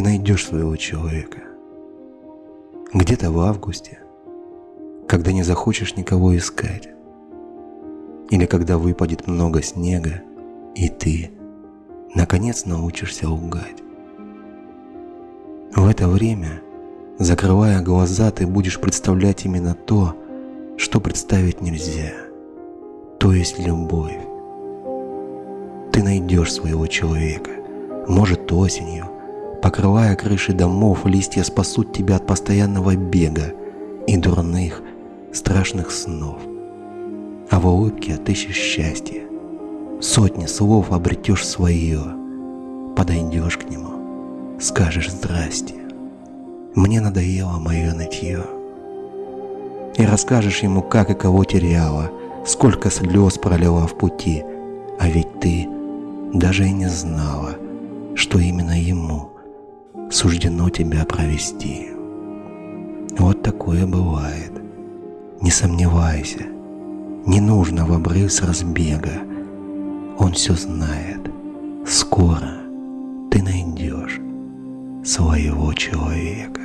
найдешь своего человека. Где-то в августе, когда не захочешь никого искать. Или когда выпадет много снега, и ты, наконец, научишься лгать. В это время, закрывая глаза, ты будешь представлять именно то, что представить нельзя, то есть любовь. Ты найдешь своего человека, может осенью, покрывая крыши домов, листья спасут тебя от постоянного бега и дурных, страшных снов. А в улыбке отыщешь счастье. Сотни слов обретешь свое, подойдешь к нему, скажешь «Здрасте». Мне надоело мое нытье. И расскажешь ему, как и кого теряла, сколько слез пролила в пути, а ведь ты даже и не знала, что именно ему суждено тебя провести. Вот такое бывает. Не сомневайся, не нужно в обрыв с разбега. Он все знает. Скоро ты найдешь своего человека.